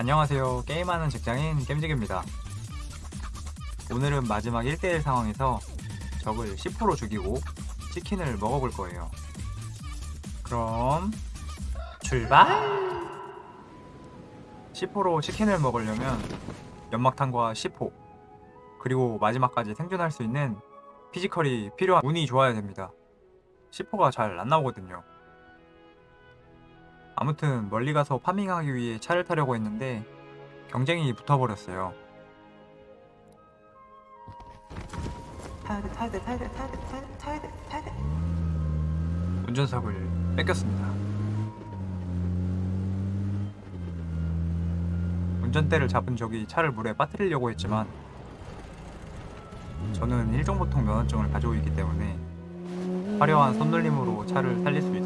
안녕하세요. 게임하는 직장인 겜직입니다. 오늘은 마지막 1대1 상황에서 적을 10% 죽이고 치킨을 먹어볼 거예요. 그럼 출발! 10% 치킨을 먹으려면 연막탄과 10호 그리고 마지막까지 생존할 수 있는 피지컬이 필요한 운이 좋아야 됩니다. 10호가 잘 안 나오거든요 아무튼 멀리 가서 파밍하기 위해 차를 타려고 했는데 경쟁이 붙어버렸어요. 타야 돼, 타야 돼, 타야 돼, 타야 돼, 타야 돼, 타야 돼, 타야 돼. 운전석을 뺏겼습니다. 운전대를 잡은 적이 차를 물에 빠뜨리려고 했지만 저는 일종보통 면허증을 가지고 있기 때문에 화려한 손놀림으로 차를 살릴 수 있었습니다.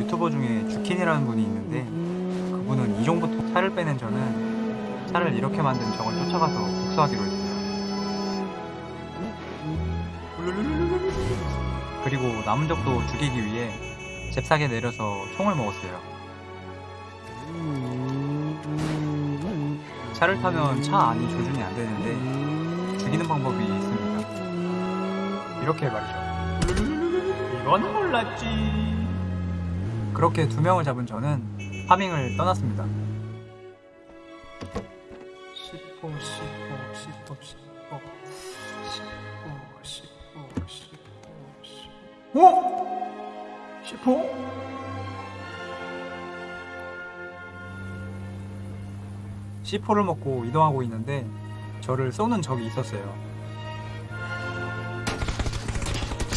유튜버 중에 주킨이라는 분이 있는데 그분은 이종부터 차를 빼낸 저는 차를 이렇게 만든 적을 쫓아가서 복수하기로 했어요. 그리고 남은 적도 죽이기 위해 잽싸게 내려서 총을 먹었어요. 차를 타면 차 안이 조준이 안 되는데 죽이는 방법이 있습니다. 이렇게 말이죠. 이건 몰랐지. 그렇게 두 명을 잡은 저는 파밍을 떠났습니다. 10호, 10호, 10호, 10호, 10호, 10호, 10호, 10호. 어? 10호? C4를 먹고 이동하고 있는데 저를 쏘는 적이 있었어요.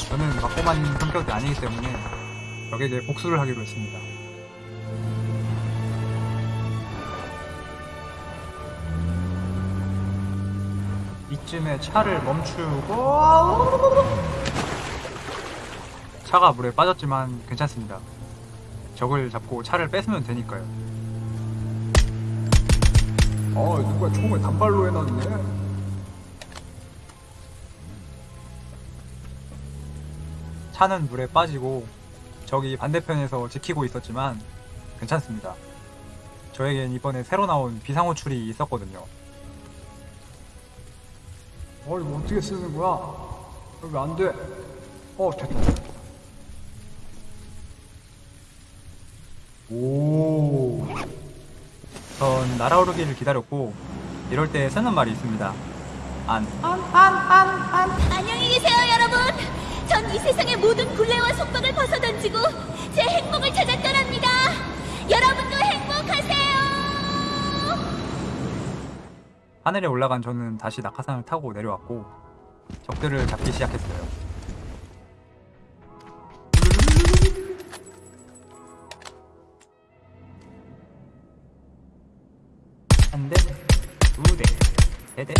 저는 있는 성격이 아니기 때문에 적에게 복수를 하기로 했습니다. 이쯤에 차를 멈추고 차가 물에 빠졌지만 괜찮습니다. 적을 잡고 차를 뺏으면 되니까요. 아 누가 총을 단발로 해놨네 차는 물에 빠지고 적이 반대편에서 지키고 있었지만 괜찮습니다. 저에겐 이번에 새로 나온 비상호출이 있었거든요. 어 이거 어떻게 쓰는 거야 여기 안 돼 어 됐다 오. 전 날아오르기를 기다렸고 이럴 때 쓰는 말이 있습니다. 안. 안녕히 계세요, 여러분. 전 이 세상의 모든 굴레와 속박을 벗어던지고 제 행복을 찾아 떠납니다. 여러분도 행복하세요. 하늘에 올라간 저는 다시 낙하산을 타고 내려왔고 적들을 잡기 시작했어요. 한 대, 두 대, 세 대,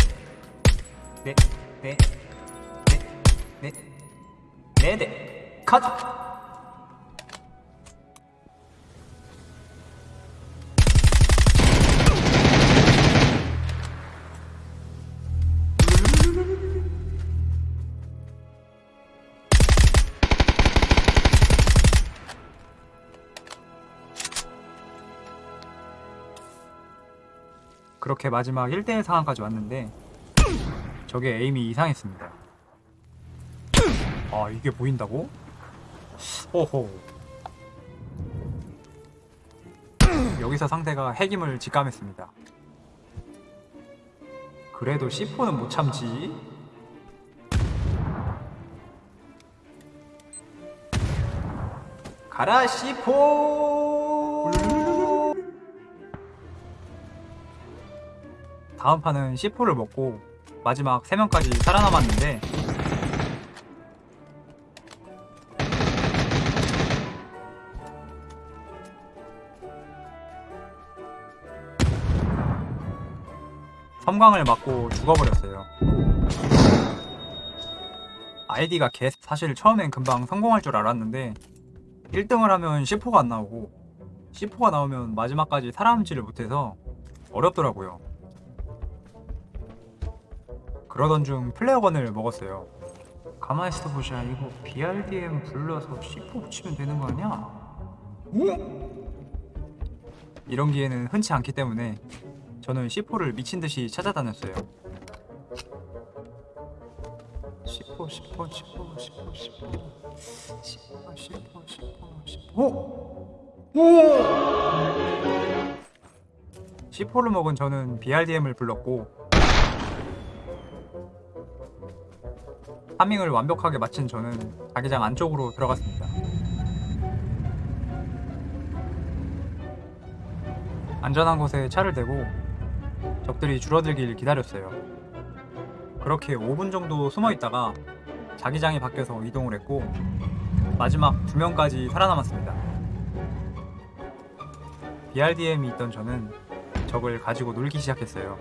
네, 네, 네 대, 컷! 그렇게 마지막 1대1 상황까지 왔는데 저게 에임이 이상했습니다. 아 이게 보인다고? 호호 여기서 상대가 핵임을 직감했습니다. 그래도 C4는 못 참지. 가라 C4! 다음 판은 C4를 먹고 마지막 3명까지 살아남았는데 섬광을 맞고 죽어버렸어요. 아이디가 개 사실 처음엔 금방 성공할 줄 알았는데 1등을 하면 C4가 안 나오고 C4가 나오면 마지막까지 살아남지를 못해서 어렵더라고요. 그러던 중 플레어건을 먹었어요. 가만히 있어 보자. 이거 BRDM 불러서 C4 붙이면 되는 거 아니야? 어? 이런 기회는 흔치 않기 때문에 저는 C4를 미친 듯이 찾아다녔어요. C4, C4, C4, C4, C4, C4, C4, C4, C4. 오! 오! C4를 먹은 저는 BRDM을 불렀고 파밍을 완벽하게 마친 저는 자기장 안쪽으로 들어갔습니다. 안전한 곳에 차를 대고 적들이 줄어들길 기다렸어요. 그렇게 5분 정도 숨어 있다가 자기장이 바뀌어서 이동을 했고 마지막 두 명까지 살아남았습니다. BRDM이 있던 저는 적을 가지고 놀기 시작했어요.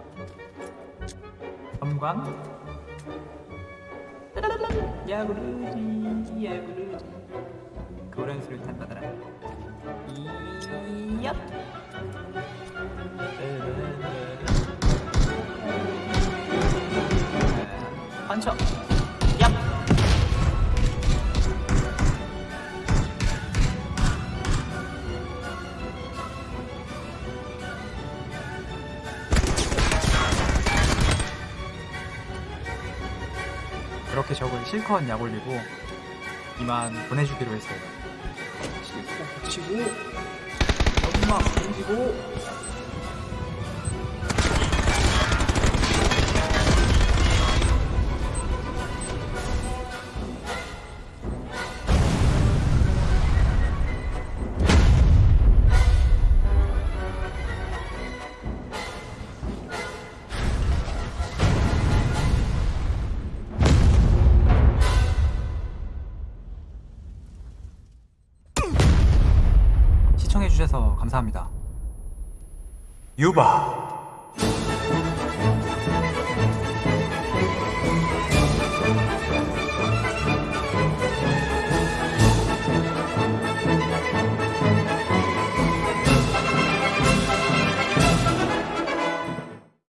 섬광 야구르지 야구르지 그런 소리 탄다더라 이얍 판쳐 얍. 그렇게 적을 실컷 약 올리고 이만 보내주기로 했어요. 실컷 붙이고 연막 던지고 해주셔서 감사합니다. 유바